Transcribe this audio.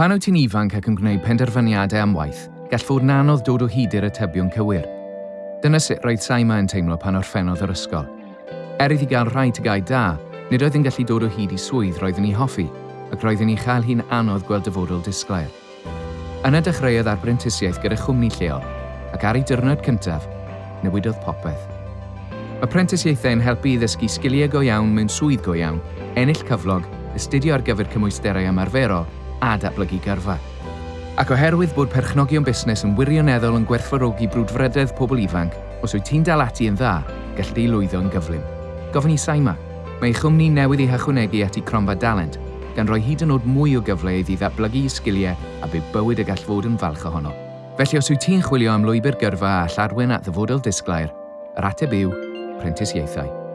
Pan wyt ti'n ifanc ac yn gwneud penderfyniadau am waith, gall fod yn anodd dod o hyd i'r atebion cywir. Dyna sut roedd Saima yn teimlo pan orffennodd yr ysgol. Er iddi gael rhai tygau da, nid oedd yn gallu dod o hyd i swydd roedd yn ei hoffi, ac roedd yn ei chael hi'n anodd gweld dyfodol disglair. Yna dechreuodd ar brentisiaeth gyda chwmni lleol, ac ar ei dyrnod cyntaf, newidodd popeth. Mae prentisiaethau yn helpu i ddysgu sgiliau go iawn mewn swydd go iawn, ennill cyflog, astudio ar gyfer cymwysterau ymarferol a datblygu gyrfa. Ac oherwydd bod perchnogion busnes yn wirioneddol yn gwerthfarogi brwdfrydedd pobl ifanc, os wyt ti'n dal ati yn dda, gall di lwyddo yn gyflym. Gofyn i Saima, mae ei chwmni newydd ei hychwanegu at ei cronfa dalent, gan roi hyd yn oed mwy o gyfle iddi ddatblygu sgiliau a byw bywyd y gall fod yn falch ohono. Felly os wyt ti'n chwilio am lwybr gyrfa a llarwyn at ddyfodol disglair, yr ateb yw prentisiaethau.